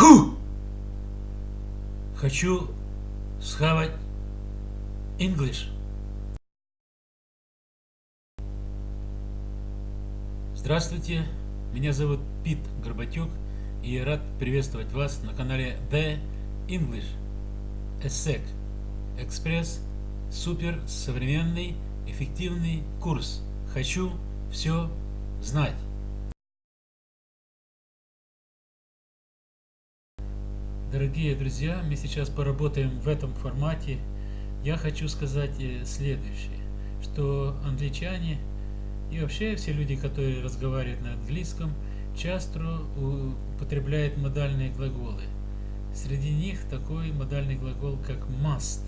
Ху! Хочу схавать English. Здравствуйте, меня зовут Пит Горбатюк, и я рад приветствовать вас на канале The English ESSEC Экспресс Супер современный эффективный курс. Хочу все знать. Дорогие друзья, мы сейчас поработаем в этом формате. Я хочу сказать э, следующее, что англичане и вообще все люди, которые разговаривают на английском, часто употребляют модальные глаголы. Среди них такой модальный глагол, как must.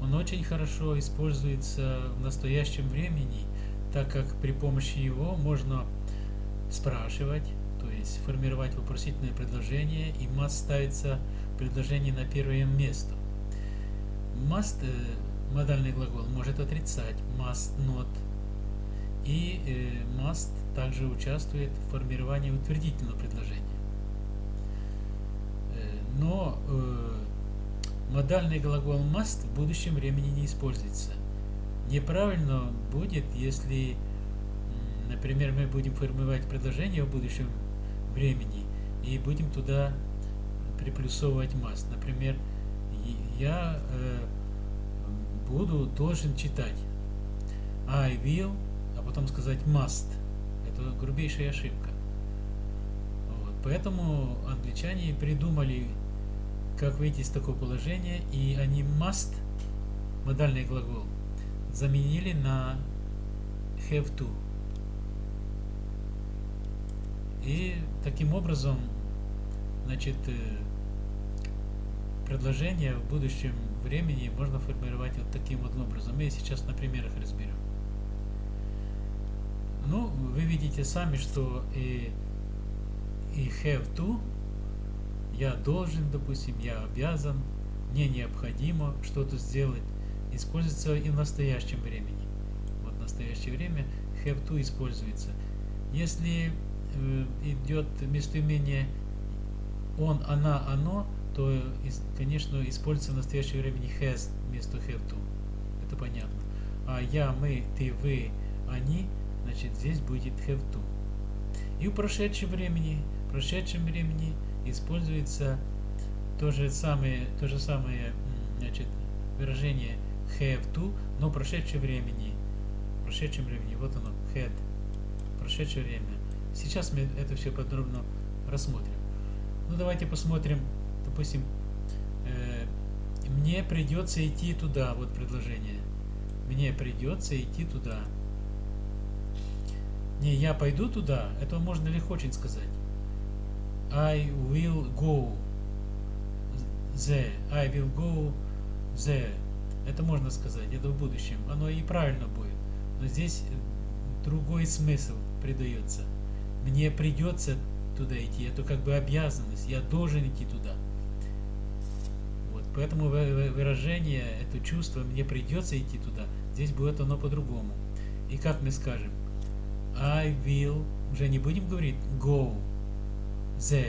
Он очень хорошо используется в настоящем времени, так как при помощи его можно спрашивать, то есть формировать вопросительное предложение, и must ставится предложение на первое место. Must, э, модальный глагол, может отрицать must not, и э, must также участвует в формировании утвердительного предложения. Э, но модальный глагол must в будущем времени не используется. Неправильно будет, если, например, мы будем формировать предложение в будущем времени и будем туда приплюсовывать must. Например, я э, буду должен читать I will, а потом сказать must. Это грубейшая ошибка. Вот. Поэтому англичане придумали, как выйти из такого положения, и они must, модальный глагол, заменили на have to. И таким образом, значит, э, предложение в будущем времени можно формировать вот таким вот образом. Мы сейчас на примерах разберем. Ну, вы видите сами, что и, и have to, я должен, допустим, я обязан, мне необходимо что-то сделать, используется и в настоящем времени. Вот в настоящее время have to используется. Если идет местоимение он, она, оно, то, конечно, используется в настоящее время не has вместо have to. Это понятно. А я, мы, ты, вы, они, значит, здесь будет have to. И в прошедшем времени, в прошедшем времени используется то же самое, то же самое значит, выражение have to, но в прошедшем времени. В прошедшем времени, вот оно, had. Прошедшее время. Сейчас мы это все подробно рассмотрим. Ну, давайте посмотрим, допустим, э, мне придется идти туда, вот предложение. Мне придется идти туда. Не, я пойду туда, это можно легко очень сказать. I will go there. I will go there. Это можно сказать, это в будущем. Оно и правильно будет. Но здесь другой смысл придается мне придется туда идти, это как бы обязанность, я должен идти туда. Вот, поэтому выражение, это чувство, мне придется идти туда, здесь будет оно по-другому. И как мы скажем? I will, уже не будем говорить go, the,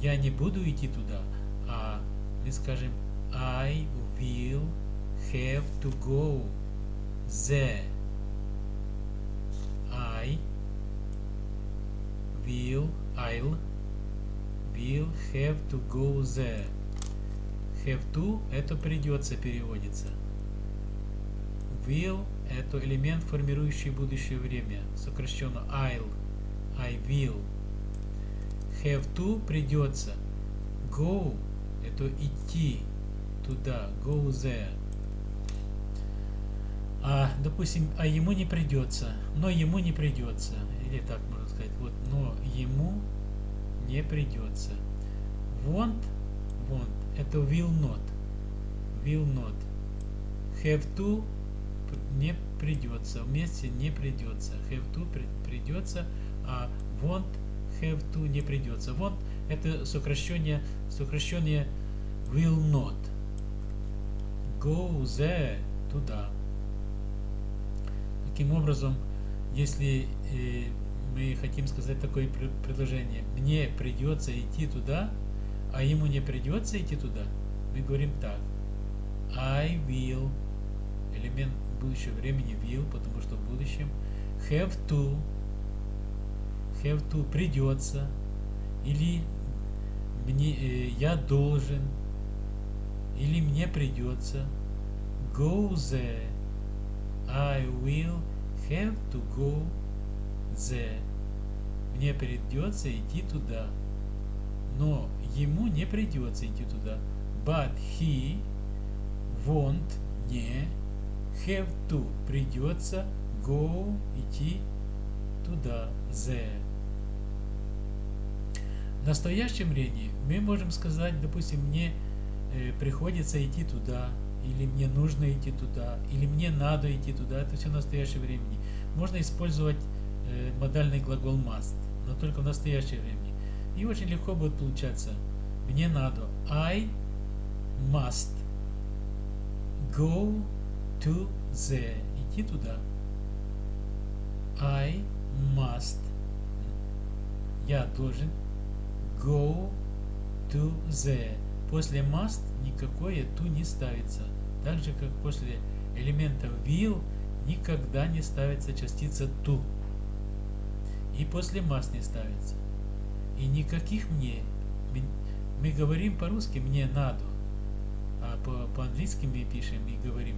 я не буду идти туда, а мы скажем I will have to go there. Will, I'll, will have to go there. Have to это придется переводится. Will это элемент, формирующий будущее время, сокращенно I'll, I will. Have to придется. Go это идти туда, go there. А, допустим, а ему не придется, но ему не придется. Или так сказать. Вот, но ему не придется. Want, want, это will not. Will not. Have to не придется. Вместе не придется. Have to придется, а want, have to не придется. Want это сокращение, сокращение will not. Go there, туда. Таким образом, если э, мы хотим сказать такое предложение. Мне придется идти туда, а ему не придется идти туда. Мы говорим так. I will, элемент будущего времени will, потому что в будущем. Have to, have to придется. Или мне, э, я должен. Или мне придется. Go there. I will have to go there. Мне придется идти туда. Но ему не придется идти туда. But he won't не have to придется go идти туда there. В настоящем времени мы можем сказать, допустим, мне э, приходится идти туда, или мне нужно идти туда, или мне надо идти туда. Это все в настоящем времени. Можно использовать модальный глагол must, но только в настоящее время. И очень легко будет получаться. Мне надо. I must go to the. Идти туда. I must. Я должен go to the. После must никакое to не ставится. Так же, как после элемента will никогда не ставится частица to. И после must не ставится. И никаких мне. Мы говорим по-русски «мне надо», а по-английски мы пишем и говорим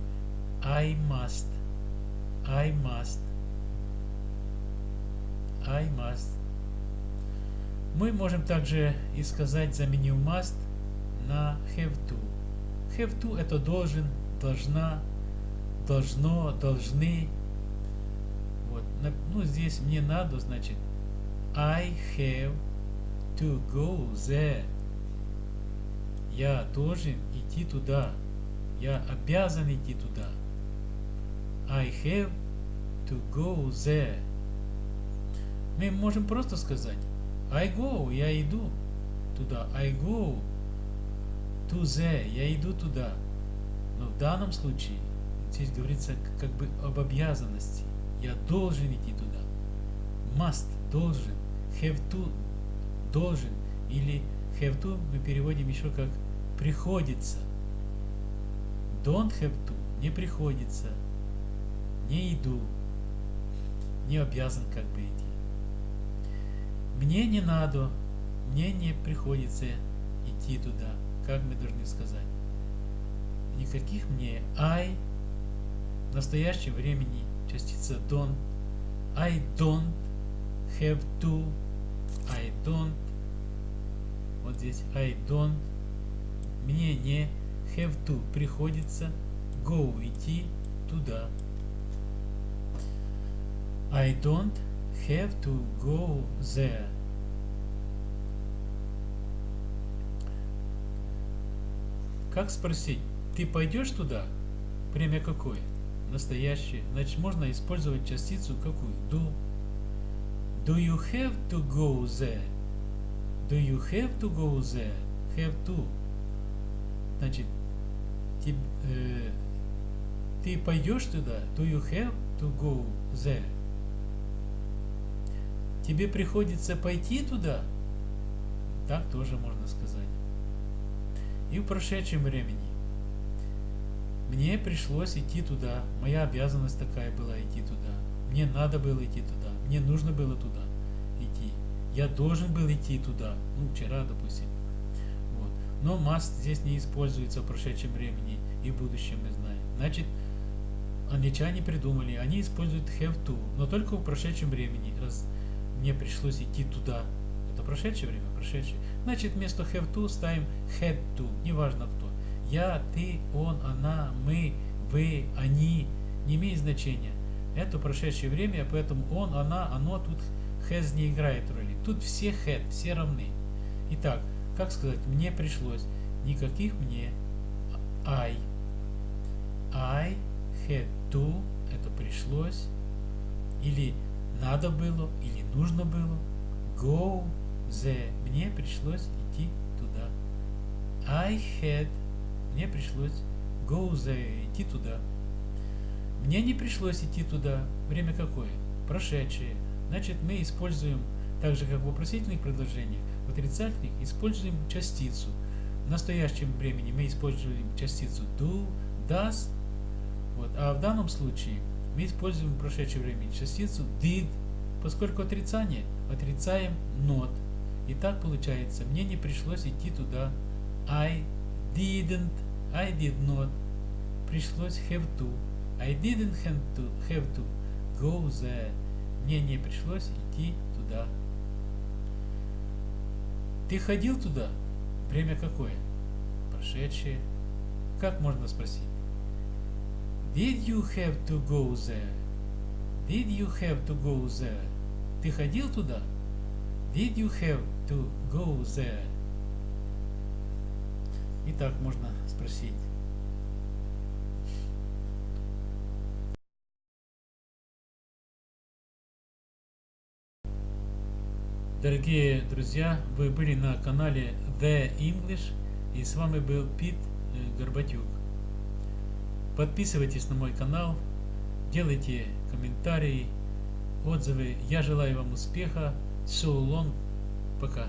I must, I must, I must. Мы можем также и сказать, заменив must на have to. Have to это должен, должна, должно, должны. Вот. Ну, здесь мне надо, значит I have to go there. Я должен идти туда. Я обязан идти туда. I have to go there. Мы можем просто сказать I go, я иду туда. I go to there, я иду туда. Но в данном случае здесь говорится как бы об обязанности. Я должен идти туда. Must, должен. Have to, должен или have to мы переводим еще как приходится. Don't have to не приходится, не иду, не обязан как бы идти. Мне не надо, мне не приходится идти туда, как мы должны сказать. Никаких мне I в настоящем времени частица don't, I don't have to, I don't вот здесь I don't, мне не have to, приходится go, идти туда. I don't have to go there. Как спросить, ты пойдешь туда? Время какое? Настоящее. Значит, можно использовать частицу какую? Do. Do you have to go there? Do you have to go there? Have to. Значит, ты, э, ты пойдешь туда? Do you have to go there? Тебе приходится пойти туда? Так тоже можно сказать. И в прошедшем времени. Мне пришлось идти туда. Моя обязанность такая была идти туда. Мне надо было идти туда. Мне нужно было туда идти. Я должен был идти туда, ну, вчера, допустим. Вот. Но must здесь не используется в прошедшем времени и будущем мы знаем. Значит, англичане придумали, они используют have to, но только в прошедшем времени, раз мне пришлось идти туда. Это прошедшее время, прошедшее. Значит, вместо have to ставим had to, неважно кто. Я, ты, он, она, мы, вы, они, не имеет значения. Это прошедшее время, поэтому он, она, оно тут has не играет роли. Тут все had, все равны. Итак, как сказать, мне пришлось. Никаких мне I. I had to, это пришлось. Или надо было, или нужно было. Go the, мне пришлось идти туда. I had, мне пришлось go the, идти туда. Мне не пришлось идти туда. Время какое? Прошедшее. Значит, мы используем, так же как в вопросительных предложениях, в отрицательных используем частицу. В настоящем времени мы используем частицу do, does, вот, а в данном случае мы используем в прошедшем времени частицу did, поскольку отрицание, отрицаем not. И так получается, мне не пришлось идти туда. I didn't, I did not. Пришлось have to. I didn't have to, have to go there. Мне не пришлось идти туда. Ты ходил туда? Время какое? Прошедшее. Как можно спросить? Did you have to go there? Did you have to go there? Ты ходил туда? Did you have to go there? И так можно спросить. Дорогие друзья, вы были на канале The English и с вами был Пит э, Горбатюк. Подписывайтесь на мой канал, делайте комментарии, отзывы. Я желаю вам успеха. So long. Пока.